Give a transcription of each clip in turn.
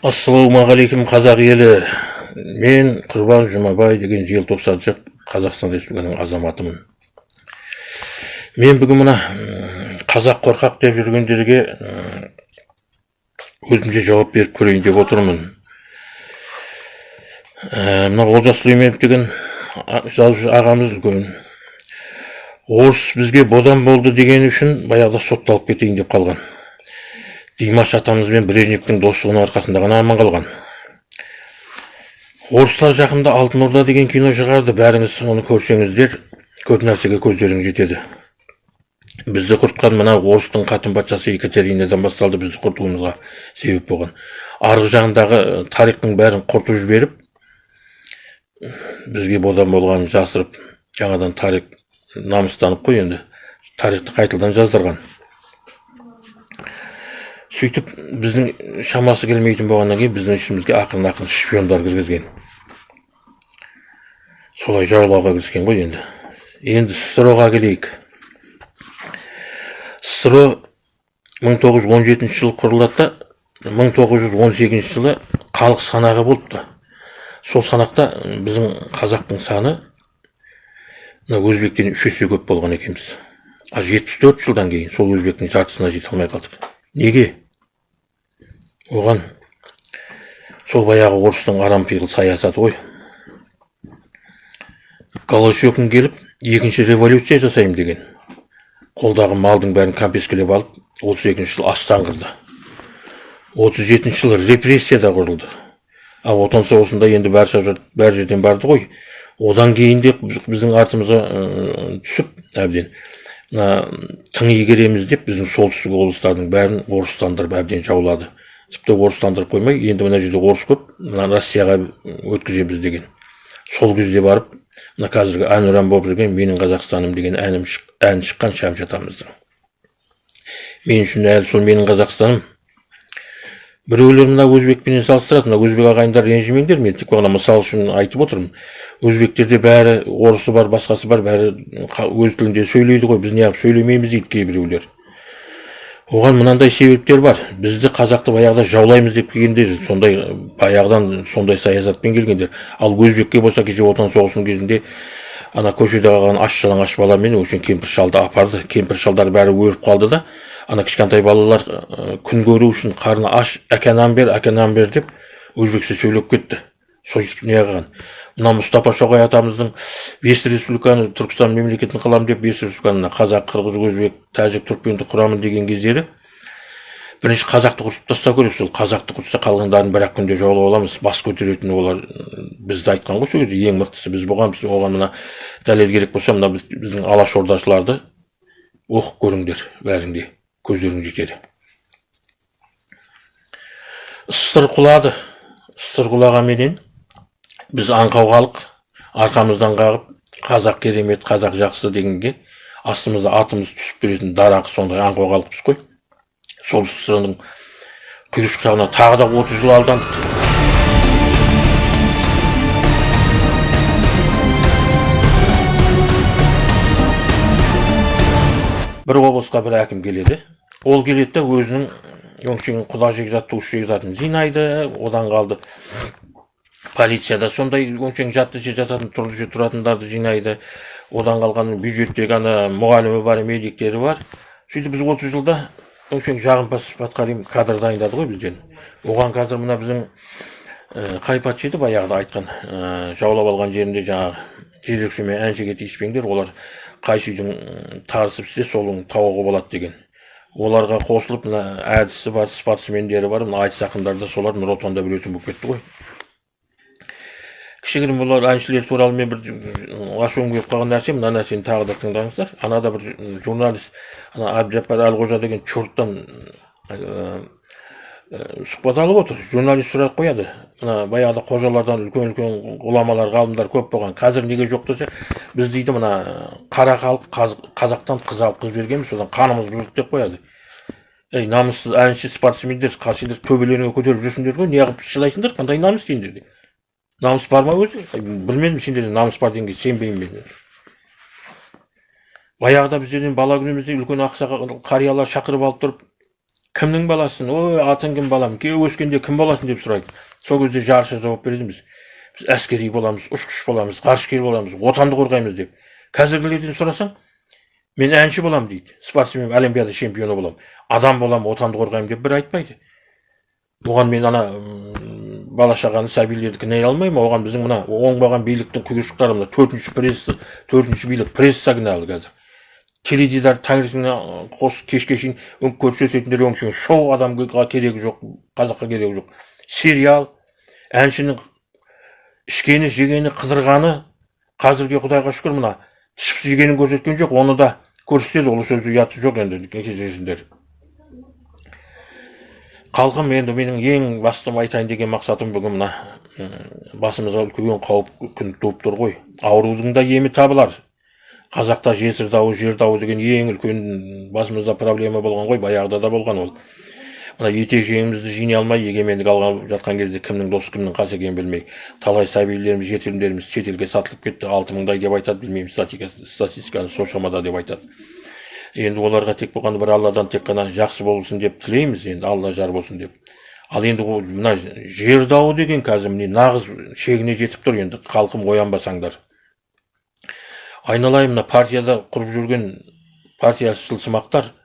ассалаумағалейкум қазақ елі. Мен құрбан жұмабай деген желтоқсаншы қазақстан республикасының азаматымын. Мен бүгін мына қазақ қорқақ деп жүргендерге өзімше жауап беріп көрейін деп отырмын. Мына олжас сүлейменов деген жазушы ағамыз үлкен. Орыс бізге бодан болды деген үшін баяғыда сотталып кетейін деп қалған. Димаш атамыз бен брежневтің достығының арқасында ғана аман қалған. Орыстар жақында алтын орда деген кино шығарды бәріңіз оны көрсеңіздер көп нәрсеге көздеріңіз жетеді. Бізді құртқан мына орыстың қатын патшасы екатеринадан басталды бізді құртуымызға себеп болған. Арғы жағындағы тарихтың бәрін құртып жіберіп бізге бодан болғанын жасырып жаңадан тарих намыстанып қой енді. Тарихты қайтадан жаздырған. Сөйтіп біздің шамасы келмейтін болғаннан кейін біздің ішімізге ақырын ақырын шпиондар кіргізген. Солай жаулауға кіріскен ғой енді. Енді ссро ға келейік ссро 1917 жылы құрылады да 1918 жылы халық санағы болыпты. Сол санақта біздің қазақтың саны мына өзбектен үш есе көп болған екенбіз. Ал жетпіс төрт жылдан кейін сол өзбектің жартысына жете алмай қалдық. Неге? Оған сол баяғы орыстың арампиғыл саясаты ғой. Голощекин келіп екінші революция жасаймын деген қолдағы малдың бәрін кәмпескілеп алып отыз екінші жылы астан отыз жетінші жылы репрессия да құрылды. Ал отан соғысында енді бәр жерден барды ғой. Одан кейін де біздің артымызға түсіп әбден. Мына тың игереміз деп біздің солтүстік облыстардың бәрін орыстандырып әбден жаулады. Тіпті орыстандырып қоймай енді мына жерде орыс көп мына россияға өткіземіз деген. Сол кезде барып мына қазіргі әнұран болып жүрген менің қазақстаным деген әнім ән шыққан шәмші атамыздың. Мен үшін әлі сол менің қазақстаным біреулер мына өзбекпенен салыстырады мына өзбек ағайындар ренжімеңдер мен тек қана мысал үшін айтып отырмын. Өзбектерде бәрі орысы бар басқасы бар бәрі өз тілінде сөйлейді ғой. Біз неғып сөйлемейміз дейді кейбіреулер оған мынандай себептер бар. Бізді қазақты баяғыда жаулаймыз деп келгендер сондай баяғыдан сондай саясатпен келгендер. Ал өзбекке болса кеше отан соғысының кезінде ана көшеде қалған аш жалаңаш баламен өшен кемпір шалды апарды. Кемпір шалдар бәрі өліп қалды да ана кішкентай балалар күн көру үшін қарны аш әке нан бер әке нан бер деп өзбекше сөйлеп кетті. Сөйтіп не қылған? Мына мұстафа шоқай атамыздың бес республиканы түркістан мемлекетін қыламын деп бес республиканы қазақ қырғыз өзбек тәжік түркменді құрамын деген кездері бірінші қазақты құртып тастау керек сол қазақты құртса қалғандарын бір ақ күнде жаулап аламыз бас көтеретін олар бізді айтқан ғой сол кезде. Ең мықтысы біз болғанбыз оған мына дәлел керек болса мына біздің алаш ордашыларды оқып көріңдер бәрің де көздерің жетеді ссыр құлады. Ссыр құлағанменен біз аңқау халық арқамыздан қағып қазақ керемет қазақ жақсы дегенге астымызда атымыз түсіп беретін дарақы сондай аңқау халықпыз ғой сол ссрның құйыршықтарына тағы да отыз жыл алдандық бір облысқа бір әкім келеді. Ол келеді да өзінің өңшең құда жекжат туыс жекжатын жинайды одан қалды. Полицияда сондай өңшең жатты же жататын тұрлы же тұратындарды жинайды. Одан қалған бюджеттегі ана мұғалімі бар медиктері бар. Сөйтіп біз отыз жылда өңшең жағымпаз патқарим кадр дайындады ғой бізден. Оған қазір мына біздің ә, қай патша еді баяғыда айтқан ә, жаулап алған жерінде жаңағы жезөкше мен әншіге тиіспеңдер олар қайсы үйдің тарысып істесе сол тауығы болады деген. Оларға қосылып мына әдісі бар спортсмендері бар. Мына айтыс ақындары да солар. Нұр отанда білетін болып кетті ғой. Кішігірім олар әншілер туралы мен бір ашуым келіп қалған нәрсе мына нәрсені тағы да тыңдаңыздар. Анада бір журналист ана әбдіжаппар әлқожа деген черттан сұхбат алып отыр. Журналист сұрақ қояды. Мына баяғыда қожалардан үлкен үлкен ғұламалар ғалымдар көп болған. Қазір неге жоқ десе біз дейді мына қара халық қазақтан қыз алып қыз бергенбіз содан қанымыз бұзылды деп қояды. Ей намыссыз әнші спортсмендер сендер төбелеріңе көтеріп жүрсіңдер ғой неғып шыдайсыңдар қандай намыс сендерде намыс бар ма өзі? Білмедім сендерде намыс бар дегенге сенбеймін мен. Баяғыда біздерден бала күнімізде үлкен ақсақал қариялар шақырып алып тұрып кімнің баласысың ой атың кім балам? Ке өскенде кім боласың? деп сұрайды. Сол кезде жарыса жауап береміз біз әскери боламыз ұшқыш боламыз ғарышкер боламыз отанды қорғаймыз деп. Қазіргілерден сұрасаң мен әнші боламын дейді. Спортсмен олимпиада чемпионы боламын адам боламын отанды қорғаймын деп бір айтпайды. Оған мен ана бала шағаны сәбилерді кінәй алмаймын? Оған біздің мына оңбаған биліктің құйыршықтары мына төртінші пресс төртінші билік пресса кінәлі қазір. Теледидар таңертеңнен қос кешке шейін көрсететіндер өңшең шоу адамға керегі жоқ қазаққа керегі жоқ. Сериал әншінің ішкені жегені қыдырғаны қазірге құдайға шүкір мына ішіп жегенін көрсеткен жоқ оны да көрсетеді ол сөзі ұяты жоқ енді кездесіңдер халқым енді менің ең басты айтайын деген мақсатым бүгін мына басымызға үлкен қауіп күн туып тұр ғой. Аурудың да емі табылар. Қазақта жесір дауы жер дауы деген ең үлкен басымызда проблема болған ғой баяғыда да болған ол. Мына етек жинай алмай егемендік алған жатқан кезде кімнің досы кімнің қасы екенін білмей талай сәбилеріміз жетімдеріміз шетелге сатылып кетті алты мыңдай деп айтады білмеймін статистиканы сол шамада деп айтады. Енді оларға тек болғанда бір алладан тек қана жақсы болсын деп тілейміз енді алла жар болсын деп. Ал енді ол мына жер дауы деген қазір міне нағыз шегіне жетіп тұр енді халқым оянбасаңдар. Айналайын мына партияда құрып жүрген партияшылсымақтар бәрің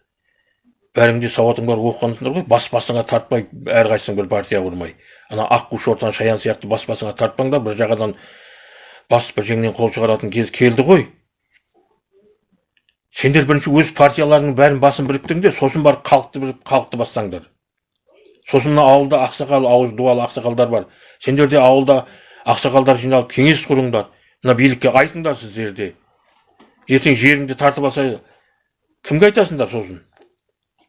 де сауатың бар оқығансыңдар ғой бас басыңа тартпай әрқайсың бір партия құрмай. Ана аққу шортан шаян сияқты бас басыңа тартпаңдар бір жағадан бас бір жеңнен қол шығаратын кез келді ғой. Сендер бірінші өз партияларыңның бәрін басын біріктіріңдер сосын барып халықты біріп халықты бассаңдар. Сосын мына ауылда ақсақал ауыз дуалы ақсақалдар бар. Сендер де ауылда ақсақалдар жиналып кеңес құрыңдар. Мына билікке айтыңдар сіздер де. Ертең жеріңді тартып алса кімге айтасыңдар сосын?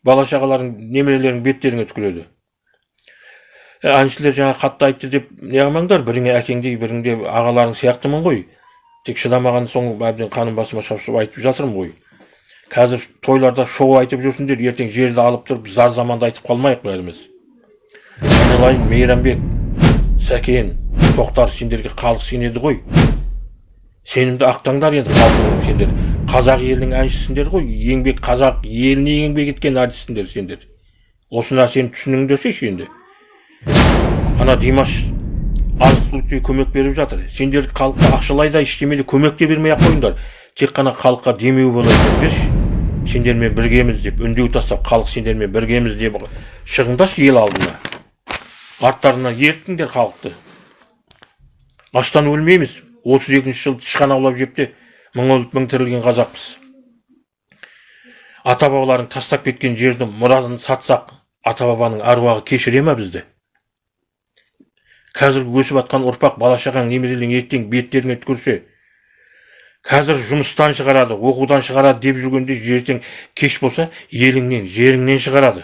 Бала шағаларың немерелерің беттеріңе түкіреді әншілер жаңа қатты айтты деп не қылмаңдар? Біріңе әкеңдей біріңде ағаларың сияқтымын ғой. Тек шыдамаған соң әбден қаным басыма шапшып айтып жатырмын ғой. Қазір тойларда шоу айтып жүрсіңдер ертең жерді алып тұрып зар заманды айтып қалмайық бәріміз. Айналайын мейрамбек сәкен тоқтар сендерге халық сенеді ғой. Сенімді ақтаңдар енді халқың сендер қазақ елінің әншісіңдер ғой. Еңбек қазақ еліне еңбек еткен артистсіңдер сендер. Осы нәрсені түсініңдерші енді ана димаш азық түлікке көмек беріп жатыр. Сендер халыққа ақшалай да ештеме де көмек те бермей ақ қойыңдар. Тек қана халыққа демеу болайын деңдерші сендермен біргеміз деп үндеу тастап халық сендермен біргеміз деп шығыңдаршы ел алдына. Арттарына ерттіңдер халықты. Аштан өлмейміз. отыз екінші жылы тышқан аулап жеп те мың өліп мың тірілген қазақпыз. Ата бабаларың тастап кеткен жерді мұрасын сатсақ ата бабаның әруағы кешіре ма бізді? Қазіргі өсіп жатқан ұрпақ бала шағаң немерелерің ертең беттеріңе түкірсе қазір жұмыстан шығарады оқудан шығарады деп жүргенде ертең кеш болса еліңнен жеріңнен шығарады.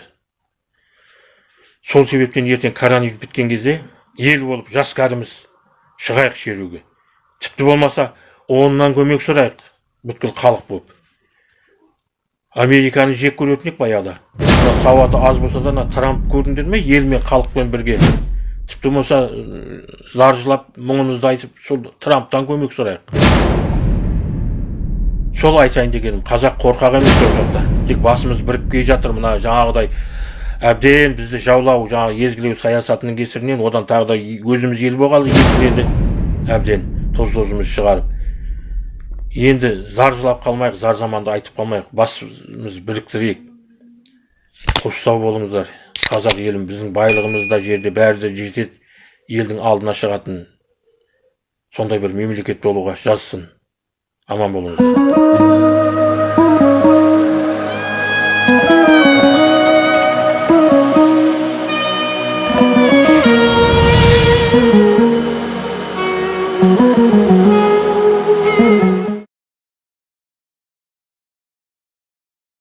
Сол себептен ертең коронавирус біткен кезде ел болып жас кәріміз шығайық шеруге. Тіпті болмаса оннан көмек сұрайық. Бүткіл халық болып американы жек көретін едік баяғыда сауаты аз болса да ана трамп көрдіңдер ме ел мен халықпен бірге? Тіпті болмаса зар жылап мұңымызды айтып сол трамптан көмек сұрайық. Сол айтайын дегенім қазақ қорқақ емес ол жақта тек басымыз біріп келе жатыр. Мына жаңағыдай әбден бізді жаулау жаңағы езгілеу саясатының кесірінен одан тағы да өзіміз ел болғалы езгіледі әбден тоз тозымыз шығарып. Енді зар жылап қалмайық зар заманды айтып қалмайық. Басымыз біріктірейік. Қоштау болыңыздар. Қазақ елім біздің байлығымыз да жерде бәрі де жетеді. Елдің алдына шығатын сондай бір мемлекет болуға жазсын. Аман болыңыздар.